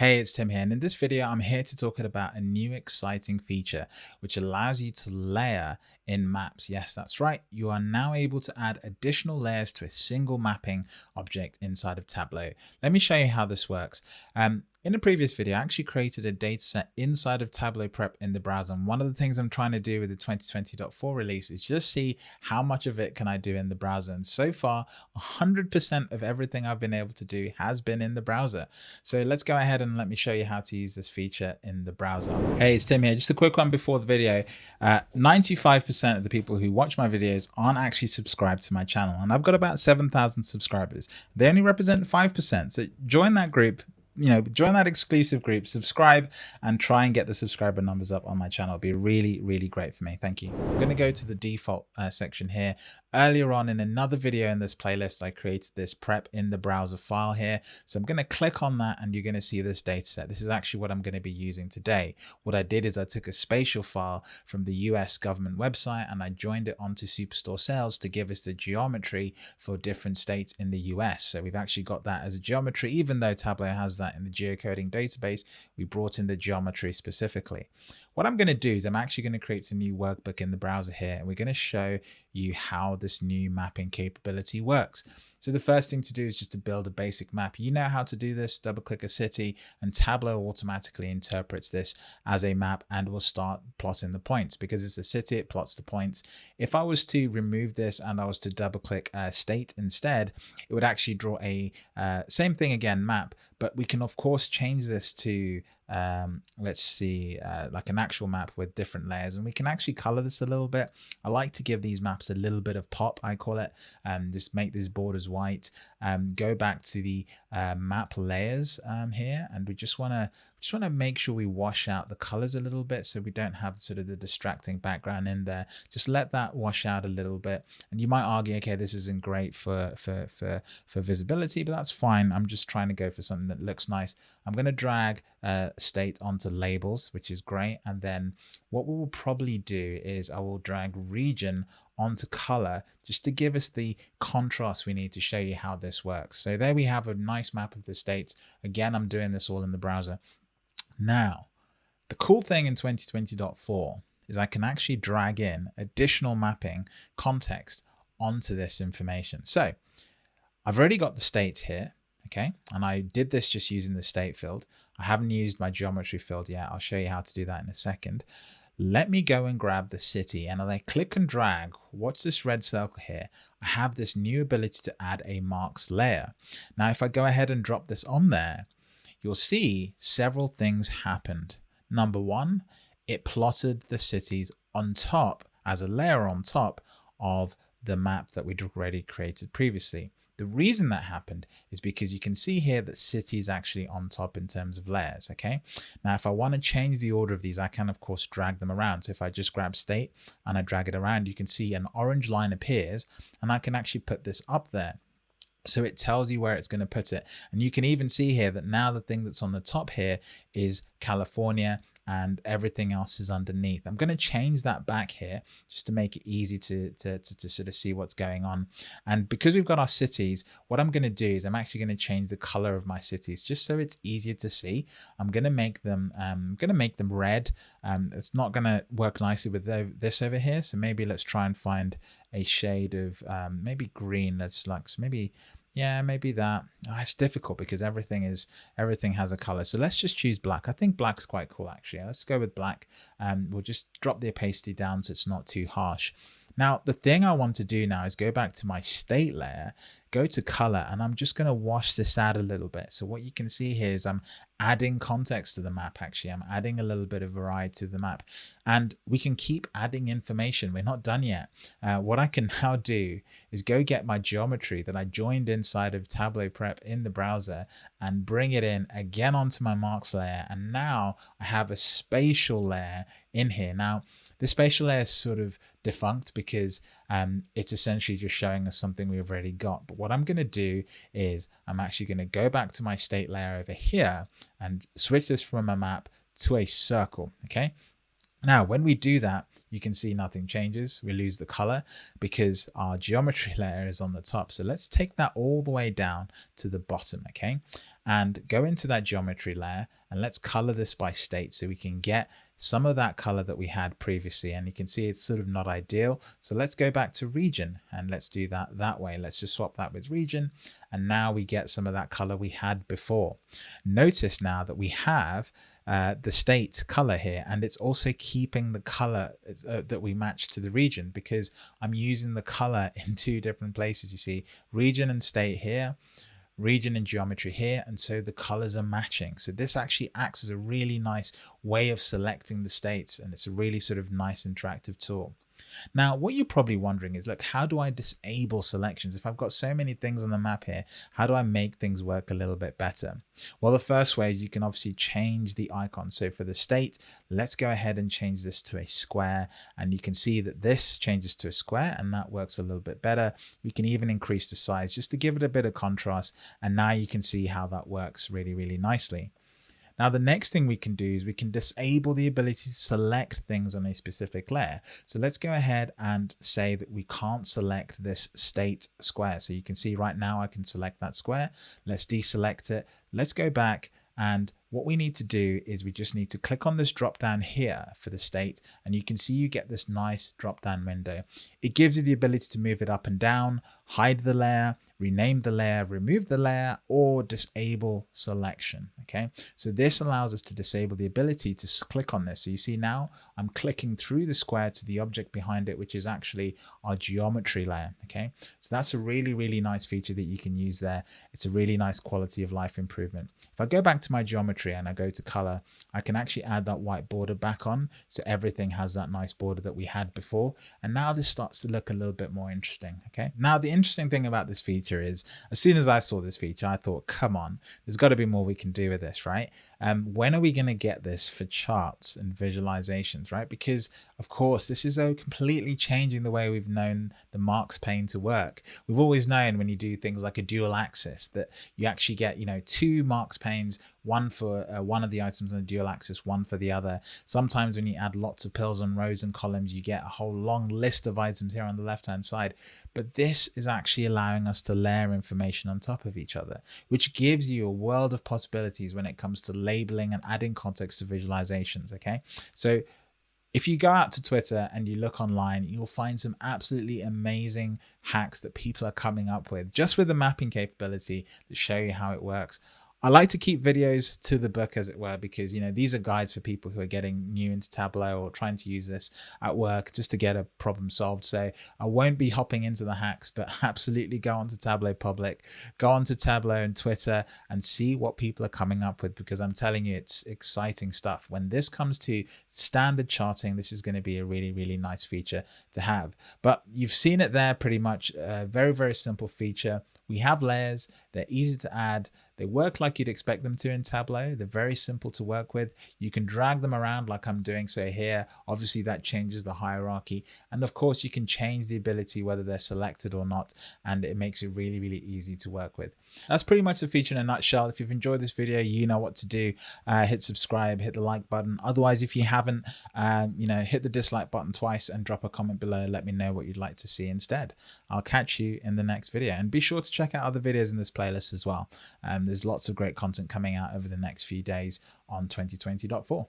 Hey, it's Tim here, and in this video, I'm here to talk about a new exciting feature which allows you to layer in maps. Yes, that's right. You are now able to add additional layers to a single mapping object inside of Tableau. Let me show you how this works. Um, in a previous video, I actually created a dataset inside of Tableau Prep in the browser. And one of the things I'm trying to do with the 2020.4 release is just see how much of it can I do in the browser. And so far, 100% of everything I've been able to do has been in the browser. So let's go ahead and let me show you how to use this feature in the browser. Hey, it's Tim here. Just a quick one before the video. 95% uh, of the people who watch my videos aren't actually subscribed to my channel. And I've got about 7,000 subscribers. They only represent 5%. So join that group you know, join that exclusive group, subscribe, and try and get the subscriber numbers up on my channel. It'd be really, really great for me. Thank you. I'm going to go to the default uh, section here Earlier on in another video in this playlist, I created this prep in the browser file here. So I'm going to click on that and you're going to see this data set. This is actually what I'm going to be using today. What I did is I took a spatial file from the US government website and I joined it onto Superstore Sales to give us the geometry for different states in the US. So we've actually got that as a geometry, even though Tableau has that in the geocoding database, we brought in the geometry specifically. What I'm going to do is I'm actually going to create a new workbook in the browser here and we're going to show you how this new mapping capability works. So the first thing to do is just to build a basic map. You know how to do this, double click a city and Tableau automatically interprets this as a map and will start plotting the points because it's a city, it plots the points. If I was to remove this and I was to double click uh, state instead, it would actually draw a uh, same thing again map, but we can of course change this to um, let's see, uh, like an actual map with different layers. And we can actually color this a little bit. I like to give these maps a little bit of pop, I call it, and just make these borders white. Um, go back to the uh, map layers um, here, and we just want to just want to make sure we wash out the colors a little bit so we don't have sort of the distracting background in there. Just let that wash out a little bit. And you might argue, okay, this isn't great for, for, for, for visibility, but that's fine. I'm just trying to go for something that looks nice. I'm going to drag uh, state onto labels, which is great. And then what we will probably do is I will drag region onto color just to give us the contrast we need to show you how this works. So there we have a nice map of the states. Again, I'm doing this all in the browser. Now, the cool thing in 2020.4 is I can actually drag in additional mapping context onto this information. So I've already got the states here, okay? And I did this just using the state field. I haven't used my geometry field yet. I'll show you how to do that in a second. Let me go and grab the city and as I click and drag, watch this red circle here, I have this new ability to add a marks layer. Now, if I go ahead and drop this on there, you'll see several things happened. Number one, it plotted the cities on top as a layer on top of the map that we'd already created previously. The reason that happened is because you can see here that city is actually on top in terms of layers. Okay. Now, if I want to change the order of these, I can of course drag them around. So if I just grab state and I drag it around, you can see an orange line appears and I can actually put this up there. So it tells you where it's going to put it. And you can even see here that now the thing that's on the top here is California and everything else is underneath. I'm going to change that back here just to make it easy to, to, to, to, sort of see what's going on. And because we've got our cities, what I'm going to do is I'm actually going to change the color of my cities just so it's easier to see. I'm going to make them, um, going to make them red. Um, it's not going to work nicely with this over here. So maybe let's try and find a shade of um, maybe green. Let's like, so maybe yeah maybe that. Oh, it's difficult because everything is everything has a color. So let's just choose black. I think black's quite cool actually. Let's go with black. And um, we'll just drop the opacity down so it's not too harsh now, the thing I want to do now is go back to my state layer, go to color, and I'm just going to wash this out a little bit. So what you can see here is I'm adding context to the map, actually. I'm adding a little bit of variety to the map. And we can keep adding information. We're not done yet. Uh, what I can now do is go get my geometry that I joined inside of Tableau Prep in the browser and bring it in again onto my marks layer. And now I have a spatial layer in here. Now, the spatial layer is sort of defunct because um, it's essentially just showing us something we've already got. But what I'm going to do is I'm actually going to go back to my state layer over here and switch this from a map to a circle. Okay. Now, when we do that, you can see nothing changes. We lose the color because our geometry layer is on the top. So let's take that all the way down to the bottom. Okay. and go into that geometry layer and let's color this by state so we can get some of that color that we had previously and you can see it's sort of not ideal. So let's go back to region and let's do that that way. Let's just swap that with region and now we get some of that color we had before. Notice now that we have uh, the state color here and it's also keeping the color uh, that we match to the region because I'm using the color in two different places you see. Region and state here region and geometry here and so the colors are matching. So this actually acts as a really nice way of selecting the states and it's a really sort of nice interactive tool now, what you're probably wondering is, look, how do I disable selections? If I've got so many things on the map here, how do I make things work a little bit better? Well, the first way is you can obviously change the icon. So for the state, let's go ahead and change this to a square. And you can see that this changes to a square and that works a little bit better. We can even increase the size just to give it a bit of contrast. And now you can see how that works really, really nicely. Now, the next thing we can do is we can disable the ability to select things on a specific layer. So let's go ahead and say that we can't select this state square. So you can see right now I can select that square. Let's deselect it. Let's go back and what we need to do is we just need to click on this drop down here for the state and you can see you get this nice drop down window. It gives you the ability to move it up and down, hide the layer, rename the layer, remove the layer, or disable selection. Okay, so this allows us to disable the ability to click on this. So you see now I'm clicking through the square to the object behind it, which is actually our geometry layer. Okay, so that's a really, really nice feature that you can use there. It's a really nice quality of life improvement. If I go back to my geometry and I go to color, I can actually add that white border back on. So everything has that nice border that we had before. And now this starts to look a little bit more interesting. Okay, now the interesting thing about this feature feature is as soon as I saw this feature, I thought, come on, there's got to be more we can do with this, right? Um, when are we going to get this for charts and visualizations, right? Because of course, this is a completely changing the way we've known the marks pane to work. We've always known when you do things like a dual axis that you actually get, you know, two marks panes, one for uh, one of the items on the dual axis, one for the other. Sometimes when you add lots of pills on rows and columns, you get a whole long list of items here on the left-hand side. But this is actually allowing us to layer information on top of each other, which gives you a world of possibilities when it comes to labeling and adding context to visualizations. Okay. So if you go out to Twitter and you look online, you'll find some absolutely amazing hacks that people are coming up with just with the mapping capability that show you how it works. I like to keep videos to the book as it were because you know these are guides for people who are getting new into Tableau or trying to use this at work just to get a problem solved. So I won't be hopping into the hacks, but absolutely go onto Tableau Public, go onto Tableau and Twitter and see what people are coming up with because I'm telling you it's exciting stuff. When this comes to standard charting, this is going to be a really really nice feature to have. But you've seen it there pretty much a very very simple feature. We have layers, they're easy to add, they work like you'd expect them to in Tableau. They're very simple to work with. You can drag them around like I'm doing so here. Obviously that changes the hierarchy. And of course you can change the ability whether they're selected or not. And it makes it really, really easy to work with. That's pretty much the feature in a nutshell. If you've enjoyed this video, you know what to do. Uh, hit subscribe, hit the like button. Otherwise, if you haven't, um, you know, hit the dislike button twice and drop a comment below. Let me know what you'd like to see instead. I'll catch you in the next video. And be sure to check out other videos in this playlist as well. Um, there's lots of great content coming out over the next few days on 2020.4.